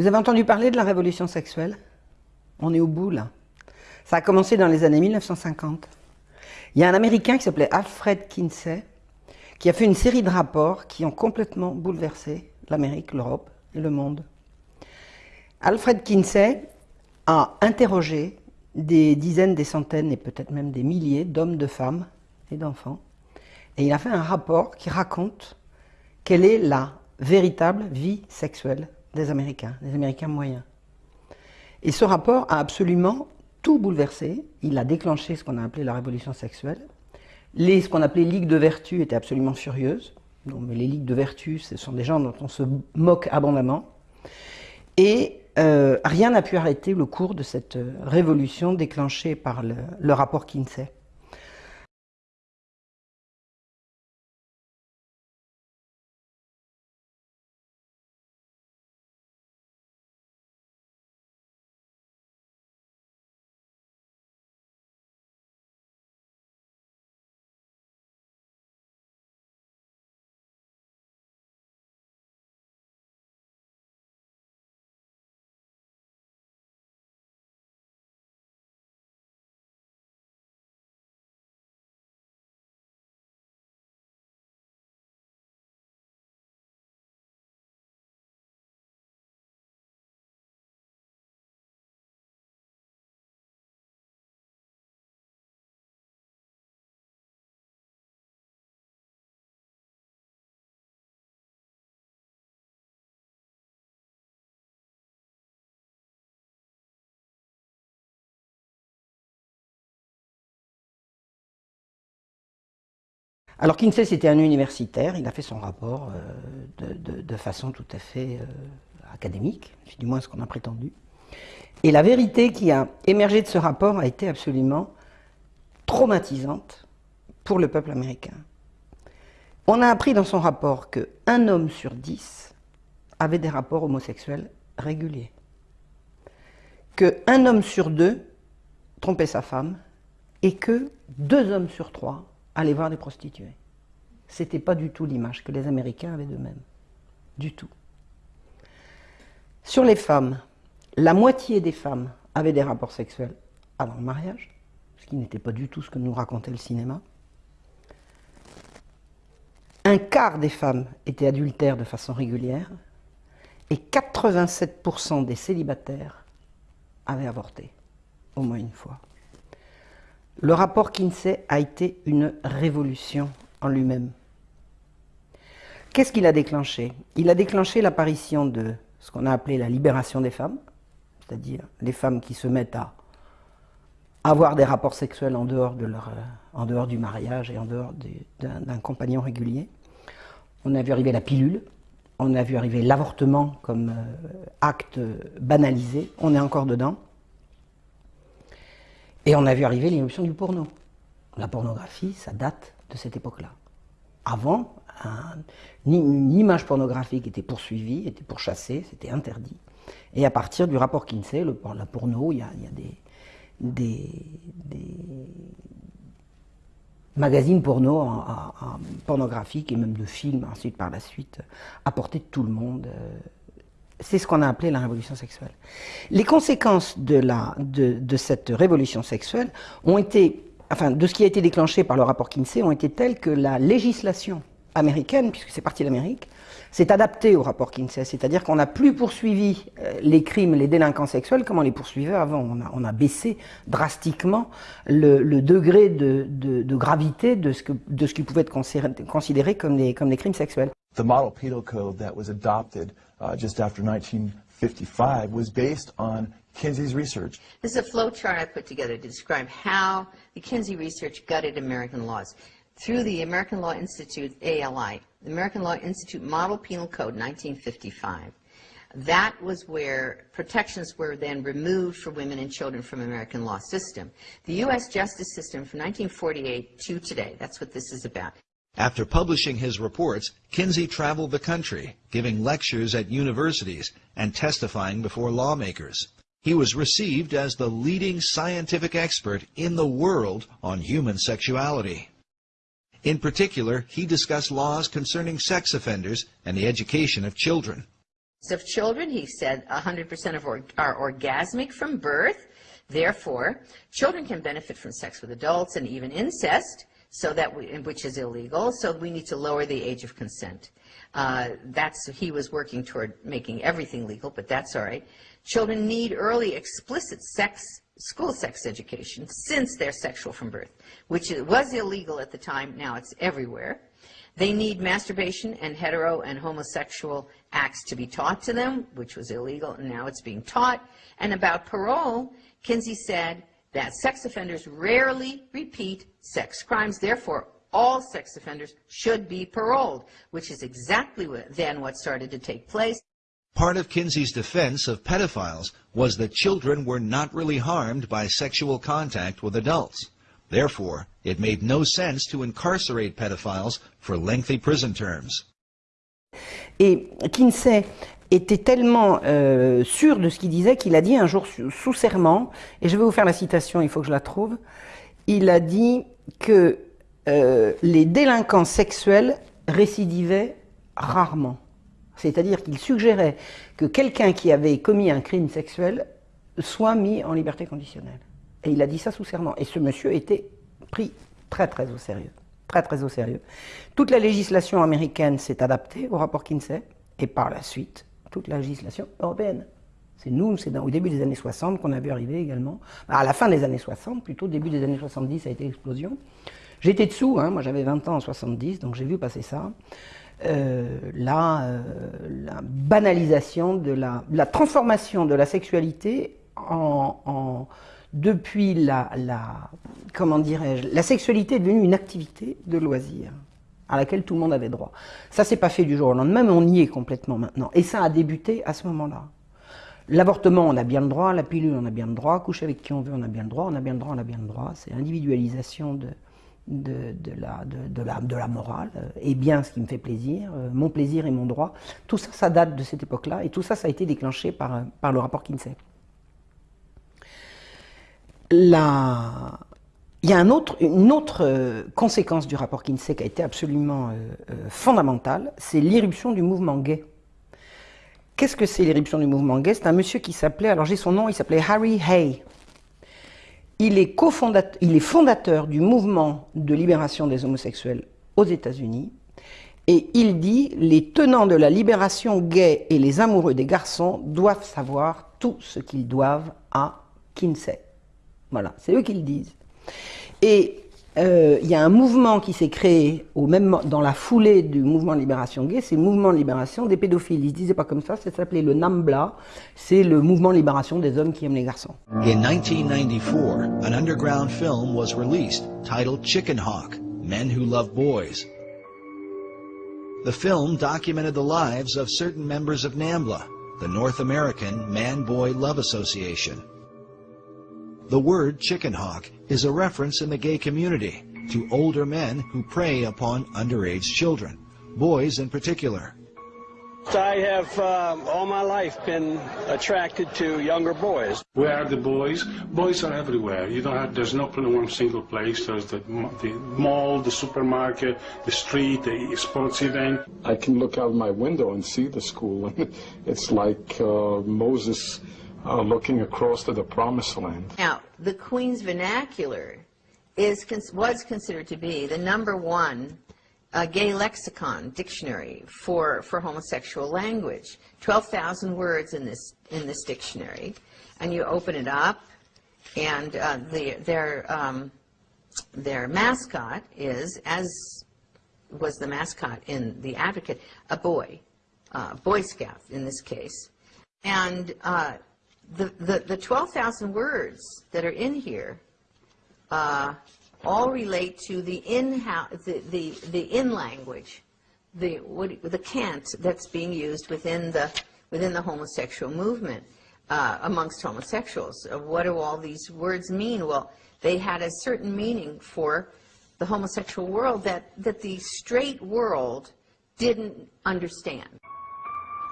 Vous avez entendu parler de la révolution sexuelle? On est au bout là. Ça a commencé dans les années 1950. Il y a un Américain qui s'appelait Alfred Kinsey qui a fait une série de rapports qui ont complètement bouleversé l'Amérique, l'Europe et le monde. Alfred Kinsey a interrogé des dizaines, des centaines et peut-être même des milliers d'hommes, de femmes et d'enfants. Et il a fait un rapport qui raconte quelle est la véritable vie sexuelle des Américains, des Américains moyens. Et ce rapport a absolument tout bouleversé. Il a déclenché ce qu'on a appelé la révolution sexuelle. Les, ce qu'on appelait ligues de vertu étaient absolument furieuses. mais les ligues de vertu, ce sont des gens dont on se moque abondamment. Et euh, rien n'a pu arrêter le cours de cette révolution déclenchée par le rapport Kinsey. Alors Kinsey, c'était un universitaire, il a fait son rapport euh, de, façon tout à fait euh, académique, du moins ce qu'on a prétendu. Et la vérité qui a émergé de ce rapport a été absolument traumatisante pour le peuple américain. On a appris dans son rapport qu'un homme sur dix avait des rapports homosexuels réguliers. Qu'un homme sur deux trompait sa femme et que deux hommes sur trois aller voir des prostituées. C'était pas du tout l'image que les Américains avaient d'eux-mêmes. Du tout. Sur les femmes, la moitié des femmes avaient des rapports sexuels avant le mariage, ce qui n'était pas du tout ce que nous racontait le cinéma. Un quart des femmes étaient adultères de façon régulière et 87% des célibataires avaient avorté, au moins une fois. Le rapport Kinsey a été une révolution en lui-même. Qu'est-ce qu'il a déclenché? Il a déclenché l'apparition de ce qu'on a appelé la libération des femmes, c'est-à-dire les femmes qui se mettent à avoir des rapports sexuels en dehors, euh, du mariage et en dehors d'un compagnon régulier. On a vu arriver la pilule, on a vu arriver l'avortement comme euh, acte banalisé, on est encore dedans. Et on a vu arriver l'éruption du porno. La pornographie, ça date de cette époque-là. Avant, une image pornographique était poursuivie, était pourchassée, c'était interdit. Et à partir du rapport Kinsey, le, la porno, il y a, des, magazines porno pornographiques et même de films ensuite par la suite à portée de tout le monde. Euh, c'est ce qu'on a appelé la révolution sexuelle. Les conséquences de, la, de, cette révolution sexuelle ont été, enfin, de ce qui a été déclenché par le rapport Kinsey, ont été telles que la législation américaine, puisque c'est parti d'Amérique, s'est adaptée au rapport Kinsey. C'est-à-dire qu'on n'a plus poursuivi euh, les crimes, les délinquants sexuels comme on les poursuivait avant. On a, baissé drastiquement le, degré de, de, gravité de ce, que, de ce qui pouvait être considéré comme des, comme des crimes sexuels. The model penal code that was adopted uh, just after 1955 was based on Kinsey's research. This is a flow chart I put together to describe how the Kinsey research gutted American laws. Through the American Law Institute, ALI, the American Law Institute Model Penal Code, 1955, that was where protections were then removed for women and children from American law system. The U.S. justice system from 1948 to today, that's what this is about. After publishing his reports, Kinsey traveled the country, giving lectures at universities and testifying before lawmakers. He was received as the leading scientific expert in the world on human sexuality. In particular, he discussed laws concerning sex offenders and the education of children. of children, he said 100% of or, are orgasmic from birth. Therefore, children can benefit from sex with adults and even incest, so that we, which is illegal. So we need to lower the age of consent. Uh, that's he was working toward making everything legal, but that's all right. Children need early explicit sex school sex education since they're sexual from birth, which was illegal at the time. Now it's everywhere. They need masturbation and hetero and homosexual acts to be taught to them, which was illegal, and now it's being taught. And about parole, Kinsey said that sex offenders rarely repeat sex crimes. Therefore, all sex offenders should be paroled, which is exactly what, then what started to take place. Part of Kinsey's defense of pedophiles was that children were not really harmed by sexual contact with adults. Therefore, it made no sense to incarcerate pedophiles for lengthy prison terms. Et Kinsey était tellement euh, sûr de ce qu'il disait qu'il a dit un jour sous serment, et je vais vous faire la citation, il faut que je la trouve, il a dit que euh, les délinquants sexuels récidivaient rarement. C'est-à-dire qu'il suggérait que quelqu'un qui avait commis un crime sexuel soit mis en liberté conditionnelle. Et il a dit ça sous serment. Et ce monsieur était pris très très au sérieux. Très très au sérieux. Toute la législation américaine s'est adaptée au rapport Kinsey, et par la suite, toute la législation européenne. C'est nous, c'est au début des années 60 qu'on a vu arriver également. À la fin des années 60, plutôt début des années 70, ça a été l'explosion. J'étais dessous, hein, moi j'avais 20 ans en 70, donc j'ai vu passer ça. Euh, la, euh, la, banalisation de la, la, transformation de la sexualité en, en depuis la, la comment dirais-je, la sexualité est devenue une activité de loisir à laquelle tout le monde avait droit. Ça s'est pas fait du jour au lendemain, mais on y est complètement maintenant. Et ça a débuté à ce moment-là. L'avortement, on a bien le droit, la pilule, on a bien le droit, coucher avec qui on veut, on a bien le droit, on a bien le droit, on a bien le droit. C'est la, de la morale, et bien ce qui me fait plaisir, euh, mon plaisir et mon droit. Tout ça, ça date de cette époque-là, et tout ça, ça a été déclenché par, par le rapport Kinsey. La... Il y a un autre, une autre euh, conséquence du rapport Kinsey qui a été absolument euh, euh, fondamentale, c'est l'irruption du mouvement gay. Qu'est-ce que c'est l'irruption du mouvement gay? C'est un monsieur qui s'appelait, alors j'ai son nom, il s'appelait Harry Hay. Il est, il est fondateur du mouvement de libération des homosexuels aux États-Unis. Et il dit les tenants de la libération gay et les amoureux des garçons doivent savoir tout ce qu'ils doivent à Kinsey. Voilà, c'est eux qui le disent. Et euh, il y a un mouvement qui s'est créé au même, dans la foulée du mouvement de libération gay, c'est le mouvement de libération des pédophiles. Ils se disaient pas comme ça, ça s'appelait le NAMBLA, c'est le mouvement de libération des hommes qui aiment les garçons. In 1994, an underground film was released titled Chicken Hawk, Men Who Love Boys. The film documented the lives of certain members of NAMBLA, the North American Man-Boy Love Association. The word chicken hawk is a reference in the gay community to older men who prey upon underage children, boys in particular. I have um, all my life been attracted to younger boys. Where are the boys? Boys are everywhere. You don't have. There's not one single place. There's the, the mall, the supermarket, the street, the sports event. I can look out my window and see the school. And it's like uh, Moses uh, looking across to the promised land. Now, the Queen's Vernacular is was considered to be the number one uh, gay lexicon dictionary for, for homosexual language. 12,000 words in this, in this dictionary. And you open it up, and uh, the, their, um, their mascot is, as was the mascot in The Advocate, a boy, uh, Boy Scout in this case. And uh, the, the, the 12,000 words that are in here uh, all relate to the in the, the, the in language, the what, the cant that's being used within the within the homosexual movement uh, amongst homosexuals. Uh, what do all these words mean? Well, they had a certain meaning for the homosexual world that that the straight world didn't understand.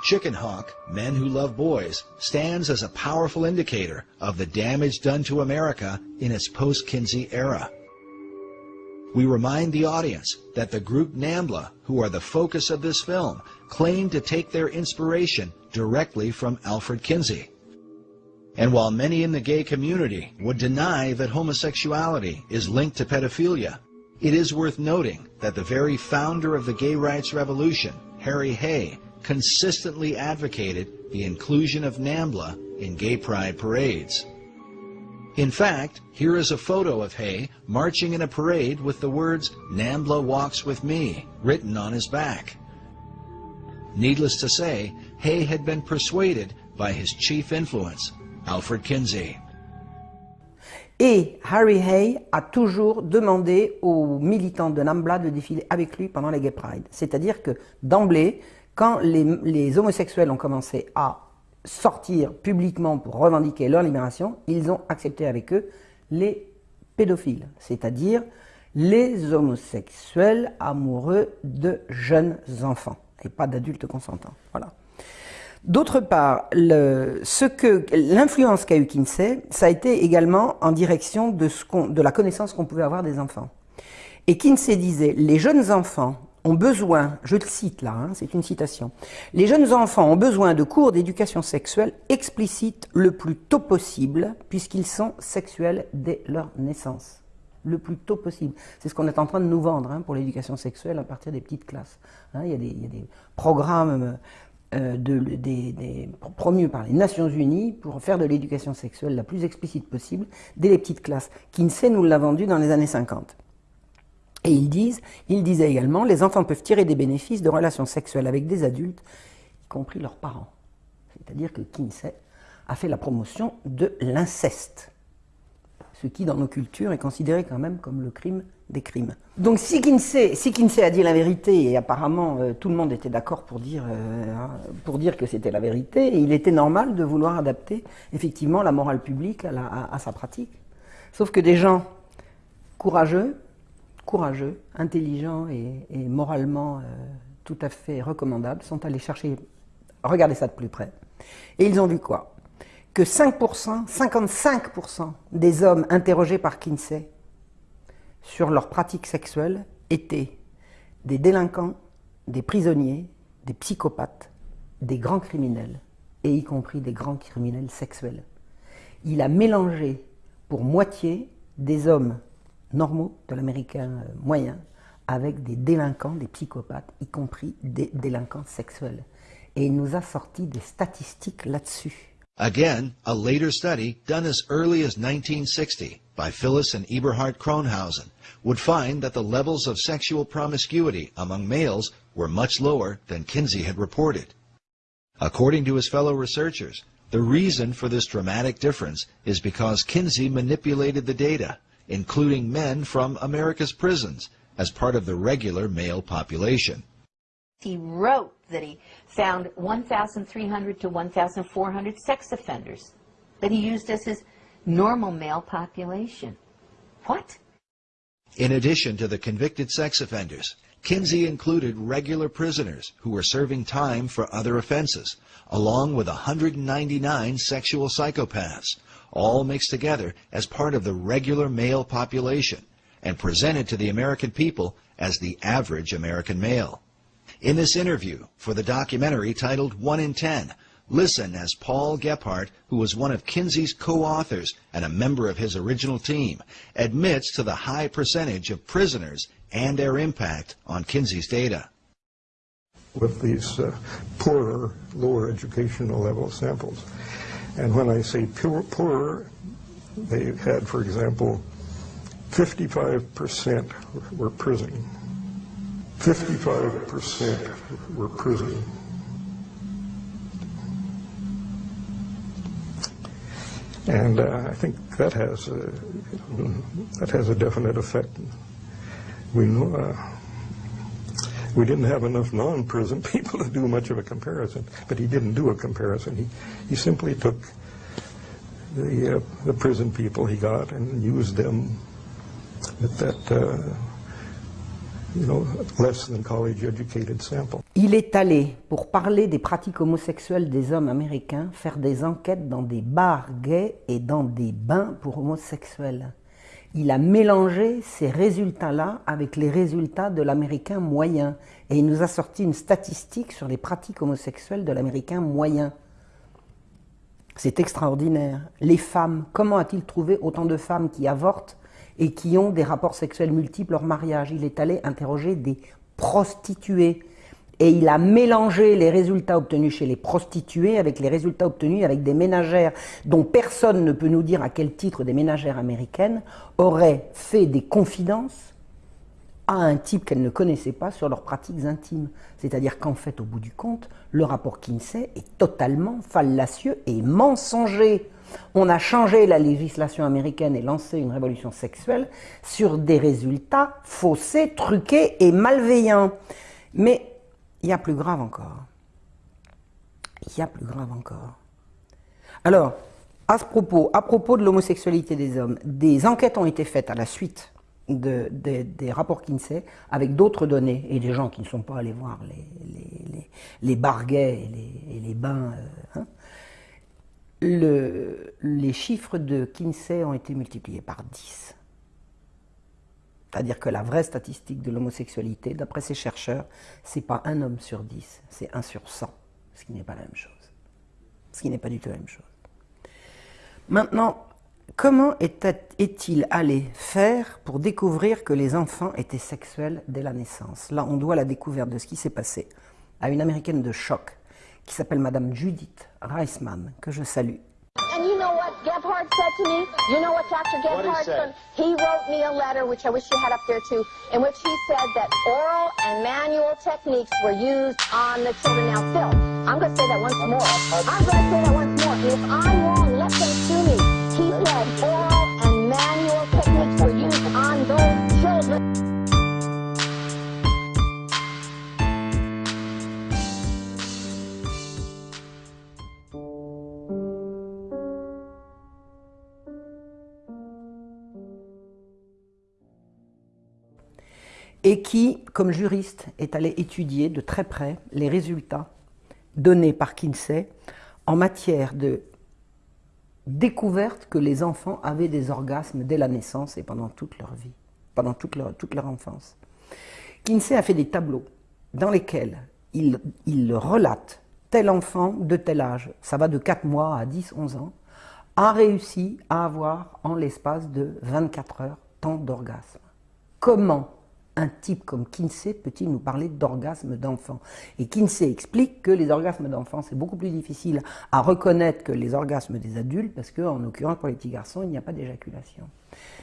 Chicken Hawk, Men Who Love Boys, stands as a powerful indicator of the damage done to America in its post-Kinsey era. We remind the audience that the group NAMBLA, who are the focus of this film, claim to take their inspiration directly from Alfred Kinsey. And while many in the gay community would deny that homosexuality is linked to pedophilia, it is worth noting that the very founder of the gay rights revolution, Harry Hay, consistently advocated the inclusion of NAMBLA in gay pride parades. In fact, here is a photo of Hay marching in a parade with the words, NAMBLA walks with me, written on his back. Needless to say, Hay had been persuaded by his chief influence, Alfred Kinsey. Et Harry Hay a toujours demandé aux militants de NAMBLA de défiler avec lui pendant les Gay Pride. C'est-à-dire que d'emblée, quand les, homosexuels ont commencé à sortir publiquement pour revendiquer leur libération, ils ont accepté avec eux les pédophiles, c'est-à-dire les homosexuels amoureux de jeunes enfants et pas d'adultes consentants. Voilà. D'autre part, l'influence qu'a eu Kinsey, ça a été également en direction de la connaissance qu'on pouvait avoir des enfants. Et Kinsey disait, les jeunes enfants ont besoin, je le cite là, hein, c'est une citation, les jeunes enfants ont besoin de cours d'éducation sexuelle explicites le plus tôt possible, puisqu'ils sont sexuels dès leur naissance. Le plus tôt possible. C'est ce qu'on est en train de nous vendre hein, pour l'éducation sexuelle à partir des petites classes. Hein, il, y a des, programmes euh, des, promus par les Nations Unies pour faire de l'éducation sexuelle la plus explicite possible dès les petites classes. Kinsey nous l'a vendu dans les années 50. Et ils disent, ils disaient également, les enfants peuvent tirer des bénéfices de relations sexuelles avec des adultes, y compris leurs parents. C'est-à-dire que Kinsey a fait la promotion de l'inceste, ce qui dans nos cultures est considéré quand même comme le crime des crimes. Donc si Kinsey, si Kinsey a dit la vérité, et apparemment euh, tout le monde était d'accord pour, dire, euh, pour dire que c'était la vérité, il était normal de vouloir adapter effectivement la morale publique à sa pratique. Sauf que des gens courageux, courageux, intelligents et, moralement euh, tout à fait recommandables sont allés chercher, regarder ça de plus près. Et ils ont vu quoi? Que 5%, 55% des hommes interrogés par Kinsey sur leurs pratiques sexuelles étaient des délinquants, des prisonniers, des psychopathes, des grands criminels, et y compris des grands criminels sexuels. Il a mélangé pour moitié des hommes normaux de l'américain euh, moyen avec des délinquants, des psychopathes, y compris des délinquants sexuels. Et il nous a sorti des statistiques là-dessus. Again, a later study done as early as 1960 by Phyllis and Eberhard Kronhausen would find that the levels of sexual promiscuity among males were much lower than Kinsey had reported. According to his fellow researchers, the reason for this dramatic difference is because Kinsey manipulated the data including men from America's prisons, as part of the regular male population. He wrote that he found 1,300 to 1,400 sex offenders that he used as his normal male population. What? In addition to the convicted sex offenders, Kinsey included regular prisoners who were serving time for other offenses, along with 199 sexual psychopaths, all mixed together as part of the regular male population and presented to the American people as the average American male. In this interview for the documentary titled One in Ten, listen as Paul Gephardt, who was one of Kinsey's co-authors and a member of his original team, admits to the high percentage of prisoners and their impact on Kinsey's data. With these uh, poorer, lower educational level samples, and when I say poor, poorer, they had, for example, 55% were prison. 55% were prison. And uh, I think that has a, that has a definite effect. We know, uh, we didn't have enough non-prison people to do much of a comparison, but he didn't do a comparison. He, he simply took the, uh, the prison people he got and used them with that, uh, you know, less than college educated sample. Il est allé, pour parler des pratiques homosexuelles des hommes américains, faire des enquêtes dans des bars gays et dans des bains pour homosexuels. Il a mélangé ces résultats-là avec les résultats de l'américain moyen. Et il nous a sorti une statistique sur les pratiques homosexuelles de l'américain moyen. C'est extraordinaire. Les femmes, comment a-t-il trouvé autant de femmes qui avortent et qui ont des rapports sexuels multiples hors mariage? Il est allé interroger des prostituées. Et il a mélangé les résultats obtenus chez les prostituées avec les résultats obtenus avec des ménagères dont personne ne peut nous dire à quel titre des ménagères américaines auraient fait des confidences à un type qu'elles ne connaissaient pas sur leurs pratiques intimes. C'est-à-dire qu'en fait, au bout du compte, le rapport Kinsey est totalement fallacieux et mensonger. On a changé la législation américaine et lancé une révolution sexuelle sur des résultats faussés, truqués et malveillants. Mais il y a plus grave encore. Il y a plus grave encore. Alors, à ce propos, à propos de l'homosexualité des hommes, des enquêtes ont été faites à la suite des rapports Kinsey avec d'autres données et des gens qui ne sont pas allés voir les, les, barguets et les, bains. Euh, hein. le, les chiffres de Kinsey ont été multipliés par 10. C'est-à-dire que la vraie statistique de l'homosexualité, d'après ces chercheurs, c'est pas un homme sur dix, c'est un sur cent, ce qui n'est pas la même chose. Ce qui n'est pas du tout la même chose. Maintenant, comment est-il allé faire pour découvrir que les enfants étaient sexuels dès la naissance? Là, on doit la découverte de ce qui s'est passé à une américaine de choc qui s'appelle Madame Judith Reisman, que je salue said to me? You know what Dr. Gebhardt said? He wrote me a letter, which I wish you had up there too, in which he said that oral and manual techniques were used on the children. Now, Phil, I'm going to say that once more. I'm going to say that once more. If I'm wrong, let them sue me. He said oral and manual techniques were used on those children. Et qui, comme juriste, est allé étudier de très près les résultats donnés par Kinsey en matière de découverte que les enfants avaient des orgasmes dès la naissance et pendant toute leur vie, pendant toute leur, enfance. Kinsey a fait des tableaux dans lesquels il, il relate tel enfant de tel âge, ça va de 4 mois à 10, 11 ans, a réussi à avoir en l'espace de 24 heures tant d'orgasmes. Comment un type comme Kinsey peut-il nous parler d'orgasme d'enfant? Et Kinsey explique que les orgasmes d'enfants, c'est beaucoup plus difficile à reconnaître que les orgasmes des adultes, parce qu'en l'occurrence, pour les petits garçons, il n'y a pas d'éjaculation.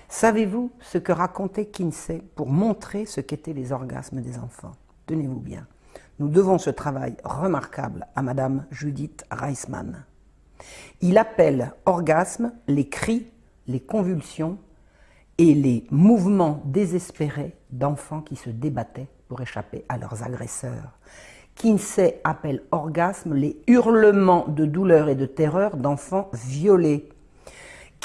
Savez-vous ce que racontait Kinsey pour montrer ce qu'étaient les orgasmes des enfants? Tenez-vous bien. Nous devons ce travail remarquable à Madame Judith Reisman. Il appelle orgasme les cris, les convulsions et les mouvements désespérés d'enfants qui se débattaient pour échapper à leurs agresseurs. Kinsey appelle orgasme les hurlements de douleur et de terreur d'enfants violés.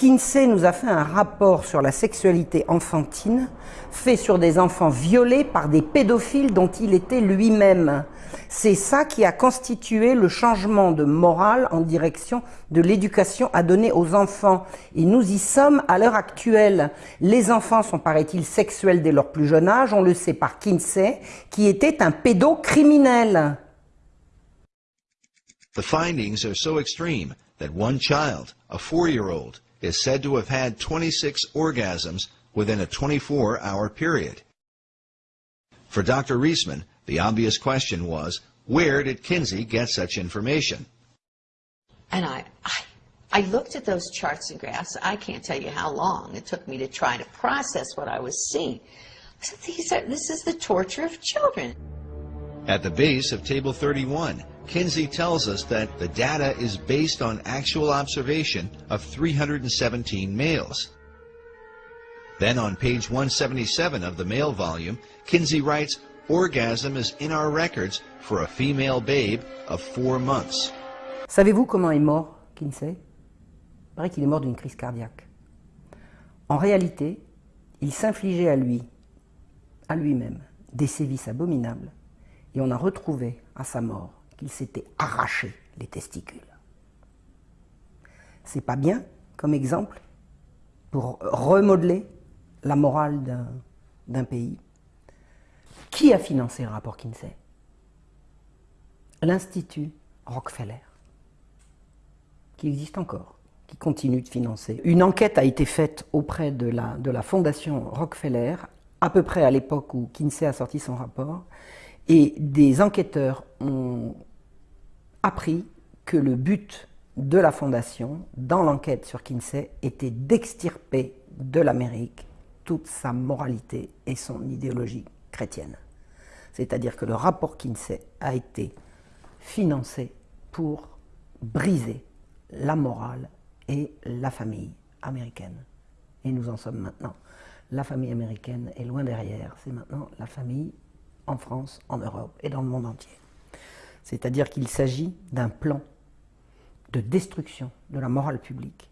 Kinsey nous a fait un rapport sur la sexualité enfantine, fait sur des enfants violés par des pédophiles dont il était lui-même. C'est ça qui a constitué le changement de morale en direction de l'éducation à donner aux enfants. Et nous y sommes à l'heure actuelle. Les enfants sont, paraît-il, sexuels dès leur plus jeune âge, on le sait par Kinsey, qui était un pédocriminel. The findings are so extreme that one child, a four-year-old, is said to have had 26 orgasms within a 24-hour period. For Dr. Reisman, the obvious question was, where did Kinsey get such information? And I, I, I looked at those charts and graphs. I can't tell you how long it took me to try to process what I was seeing. I said, These are, this is the torture of children. At the base of Table 31, Kinsey tells us that the data is based on actual observation of 317 males. Then on page 177 of the male volume, Kinsey writes, orgasm is in our records for a female babe of four months. Savez-vous comment est mort Kinsey paraît qu'il est mort d'une crise cardiaque. En réalité, il s'infligeait à lui, à lui-même, des sévices abominables, et on a retrouvé à sa mort qu'il s'était arraché les testicules. C'est pas bien comme exemple pour remodeler la morale d'un pays. Qui a financé le rapport Kinsey? L'Institut Rockefeller, qui existe encore, qui continue de financer. Une enquête a été faite auprès de la, de la fondation Rockefeller, à peu près à l'époque où Kinsey a sorti son rapport, et des enquêteurs ont appris que le but de la fondation, dans l'enquête sur Kinsey, était d'extirper de l'Amérique toute sa moralité et son idéologie chrétienne. C'est-à-dire que le rapport Kinsey a été financé pour briser la morale et la famille américaine. Et nous en sommes maintenant. La famille américaine est loin derrière, c'est maintenant la famille en France, en Europe et dans le monde entier. C'est-à-dire qu'il s'agit d'un plan de destruction de la morale publique